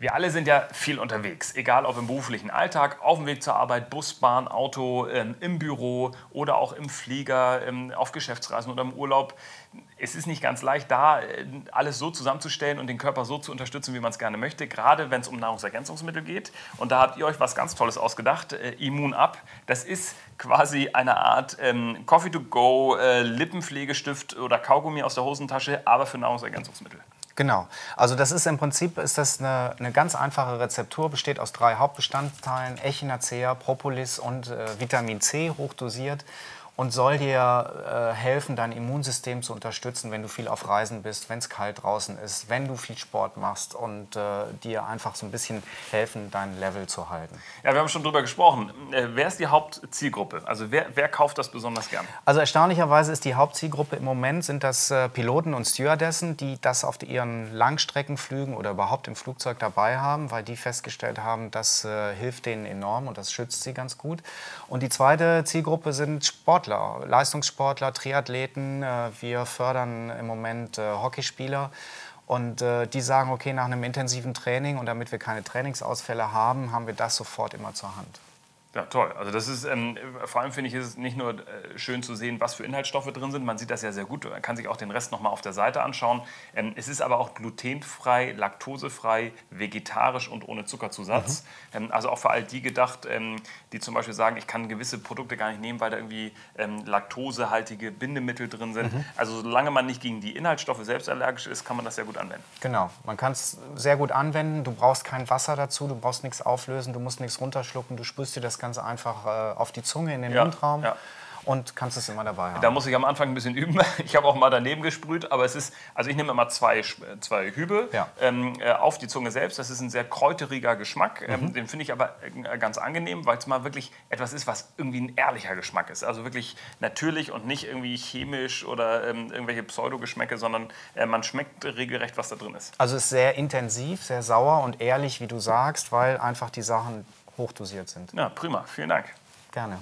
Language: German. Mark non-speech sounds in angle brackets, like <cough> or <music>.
Wir alle sind ja viel unterwegs, egal ob im beruflichen Alltag, auf dem Weg zur Arbeit, Bus, Bahn, Auto, ähm, im Büro oder auch im Flieger, ähm, auf Geschäftsreisen oder im Urlaub. Es ist nicht ganz leicht, da äh, alles so zusammenzustellen und den Körper so zu unterstützen, wie man es gerne möchte, gerade wenn es um Nahrungsergänzungsmittel geht. Und da habt ihr euch was ganz Tolles ausgedacht, äh, Immun Up. Das ist quasi eine Art ähm, Coffee to go, äh, Lippenpflegestift oder Kaugummi aus der Hosentasche, aber für Nahrungsergänzungsmittel. Genau. Also das ist im Prinzip ist das eine, eine ganz einfache Rezeptur, besteht aus drei Hauptbestandteilen, Echinacea, Propolis und äh, Vitamin C hochdosiert und soll dir äh, helfen, dein Immunsystem zu unterstützen, wenn du viel auf Reisen bist, wenn es kalt draußen ist, wenn du viel Sport machst und äh, dir einfach so ein bisschen helfen, dein Level zu halten. Ja, wir haben schon drüber gesprochen. Äh, wer ist die Hauptzielgruppe? Also wer, wer kauft das besonders gern? Also erstaunlicherweise ist die Hauptzielgruppe im Moment sind das äh, Piloten und Stewardessen, die das auf ihren Langstreckenflügen oder überhaupt im Flugzeug dabei haben, weil die festgestellt haben, das äh, hilft denen enorm und das schützt sie ganz gut. Und die zweite Zielgruppe sind Sportler. Sportler, Leistungssportler, Triathleten. Äh, wir fördern im Moment äh, Hockeyspieler. Und äh, die sagen, okay, nach einem intensiven Training und damit wir keine Trainingsausfälle haben, haben wir das sofort immer zur Hand. Ja, toll. Also das ist, ähm, vor allem finde ich, ist es nicht nur äh, schön zu sehen, was für Inhaltsstoffe drin sind. Man sieht das ja sehr gut. Man kann sich auch den Rest nochmal auf der Seite anschauen. Ähm, es ist aber auch glutenfrei, laktosefrei, vegetarisch und ohne Zuckerzusatz. Mhm. Ähm, also auch für all die gedacht, ähm, die zum Beispiel sagen, ich kann gewisse Produkte gar nicht nehmen, weil da irgendwie ähm, laktosehaltige Bindemittel drin sind. Mhm. Also solange man nicht gegen die Inhaltsstoffe selbst allergisch ist, kann man das sehr gut anwenden. Genau. Man kann es sehr gut anwenden. Du brauchst kein Wasser dazu, du brauchst nichts auflösen, du musst nichts runterschlucken, du spürst dir das ganz einfach äh, auf die Zunge, in den ja, Mundraum. Ja und kannst es immer dabei haben. Da muss ich am Anfang ein bisschen üben. <laughs> Ich habe auch mal daneben gesprüht, aber es ist, also ich nehme immer zwei, zwei Hübe ja. ähm, äh, auf die Zunge selbst. Das ist ein sehr kräuteriger Geschmack. Ähm, mhm. den finde ich aber äh, ganz angenehm, weil es mal wirklich etwas ist, was irgendwie ein ehrlicher Geschmack ist. Also wirklich natürlich und nicht irgendwie chemisch oder ähm, irgendwelche Pseudogeschmäcke, sondern äh, man schmeckt regelrecht, was da drin ist. Also es ist sehr intensiv, sehr sauer und ehrlich, wie du sagst, weil einfach die Sachen hochdosiert sind. Ja, prima. Vielen Dank. Gerne.